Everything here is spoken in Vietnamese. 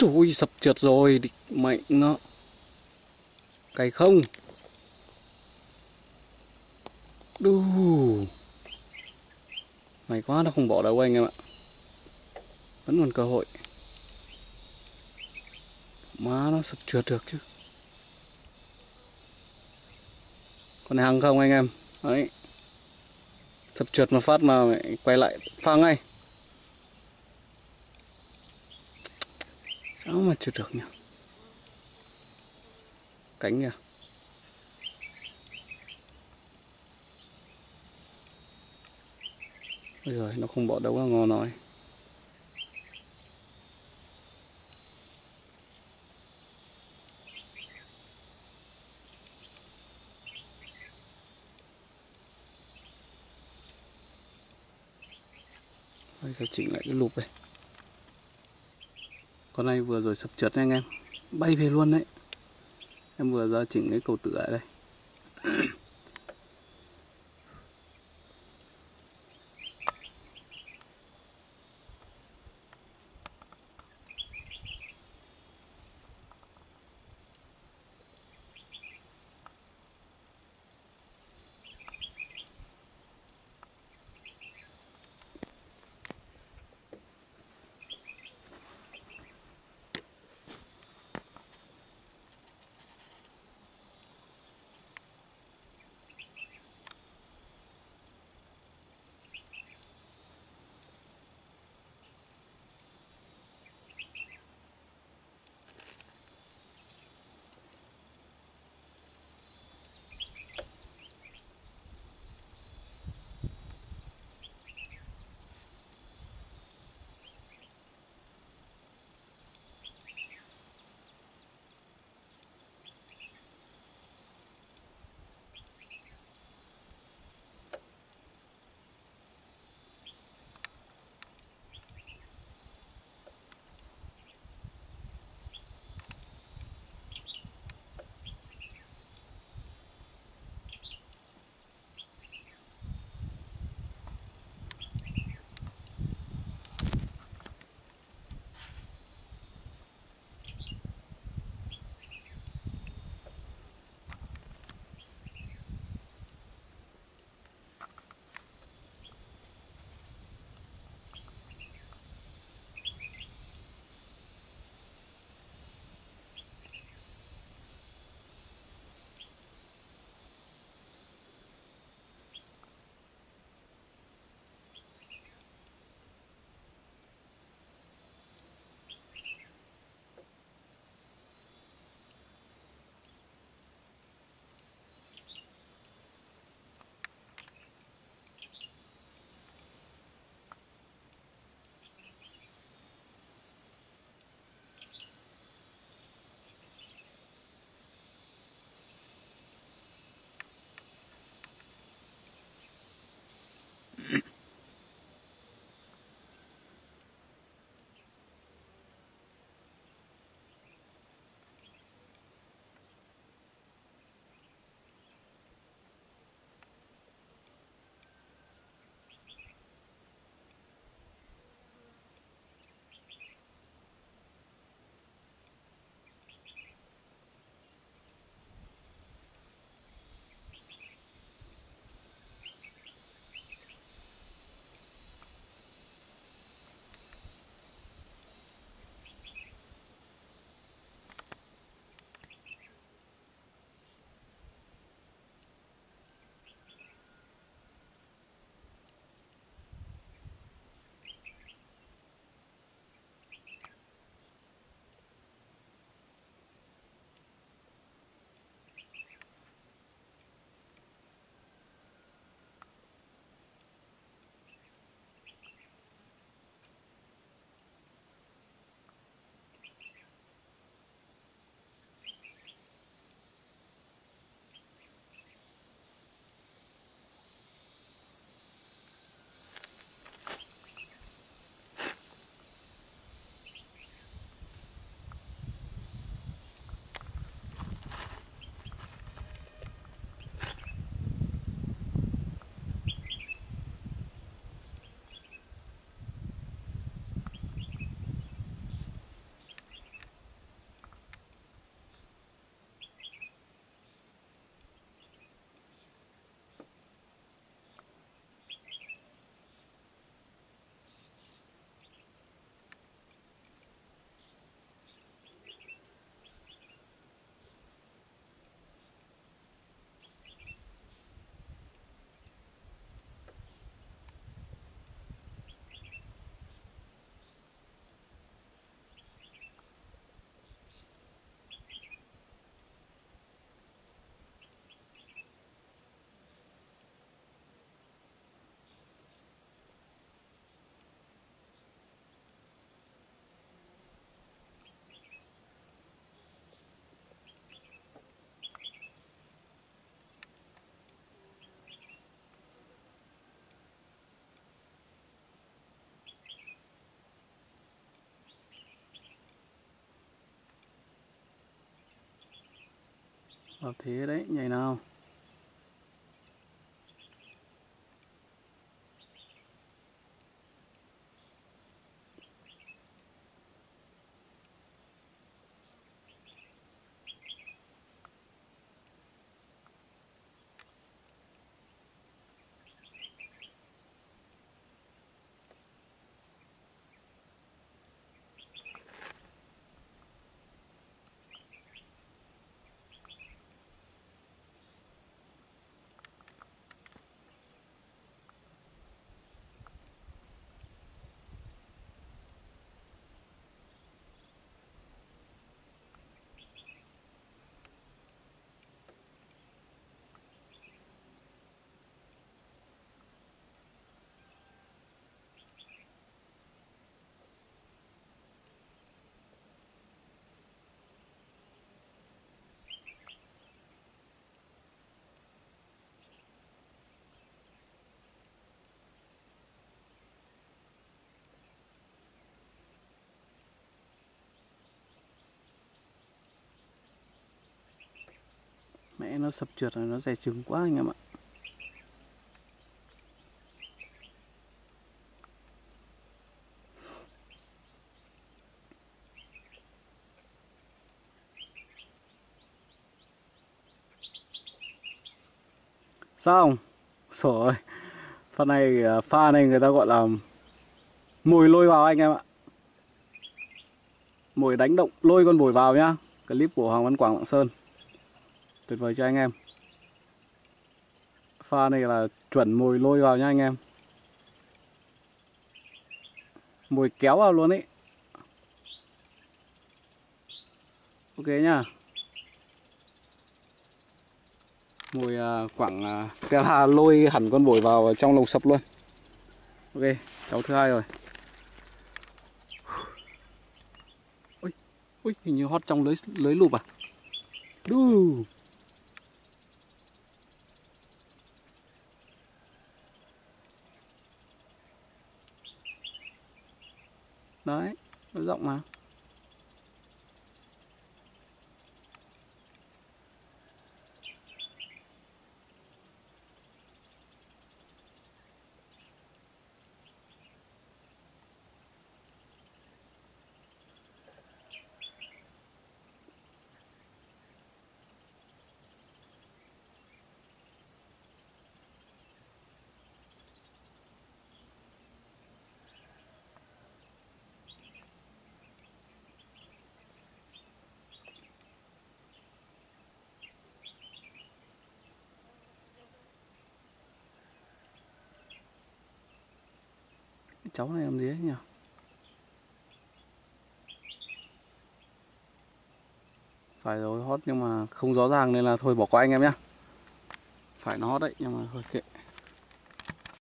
Úi sập trượt rồi, địch mạnh nó. Cày không. Đù May quá nó không bỏ đâu anh em ạ. Vẫn còn cơ hội. Má nó sập trượt được chứ. Còn hàng không anh em? Đấy. Sập trượt mà phát mà quay lại phang ngay. Nó mà chưa được nhỉ? Cánh kìa. Ôi giờ nó không bỏ đâu là ngon nói. Bây giờ chỉnh lại cái lụp này con này vừa rồi sập trượt nha anh em. Bay về luôn đấy. Em vừa ra chỉnh cái cầu tựa đây. Vào thế đấy nhảy nào. Mẹ nó sập trượt rồi nó rẻ trứng quá anh em ạ. Sao rồi phần pha này à, pha này người ta gọi là mồi lôi vào anh em ạ. Mồi đánh động lôi con mồi vào nhá. Clip của Hoàng Văn Quảng Lạng Sơn tuyệt vời cho anh em. Pha này là chuẩn mồi lôi vào nha anh em. Mồi kéo vào luôn ấy ok nhá. Mồi à, quảng à, Tela lôi hẳn con bổi vào trong lồng sập luôn. Ok cháu thứ hai rồi. Ui ui hình như hót trong lưới lưới lụp à? Đu đấy nó rộng mà. Cháu này làm gì ấy nhỉ? Phải rồi hót nhưng mà không rõ ràng nên là thôi, bỏ qua anh em nhé phải nó hót đấy, nhưng mà thôi kệ.